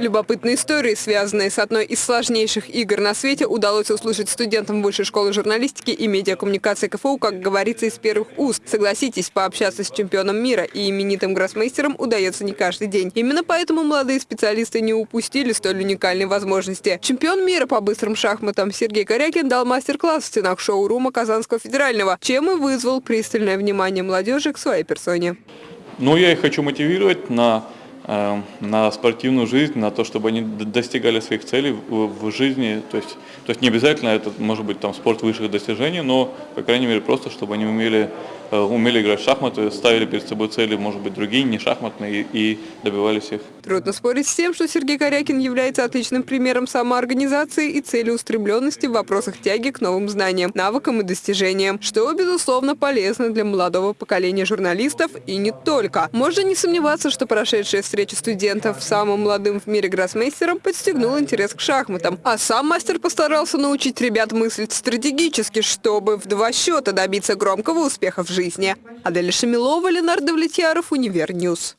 Любопытные истории, связанные с одной из сложнейших игр на свете, удалось услышать студентам Высшей школы журналистики и медиакоммуникации КФУ, как говорится, из первых уст. Согласитесь, пообщаться с чемпионом мира и именитым гроссмейстером удается не каждый день. Именно поэтому молодые специалисты не упустили столь уникальной возможности. Чемпион мира по быстрым шахматам Сергей Корякин дал мастер-класс в стенах шоу-рума Казанского федерального, чем и вызвал пристальное внимание молодежи к своей персоне. Ну, я их хочу мотивировать на Э, на спортивную жизнь, на то, чтобы они достигали своих целей в, жизни. То есть, то есть не обязательно это может быть там спорт высших достижений, но, по крайней мере, просто чтобы они умели умели играть в шахматы, ставили перед собой цели, может быть, другие, не шахматные, и добивались их. Трудно спорить с тем, что Сергей Корякин является отличным примером самоорганизации и целеустремленности в вопросах тяги к новым знаниям, навыкам и достижениям, что, безусловно, полезно для молодого поколения журналистов и не только. Можно не сомневаться, что прошедшая встреча студентов с самым молодым в мире гроссмейстером подстегнула интерес к шахматам, а сам мастер постарался научить ребят мыслить стратегически, чтобы в два счета добиться громкого успеха в жизни жизни. Аделя Шамилова, Ленар Давлетьяров, Univer News.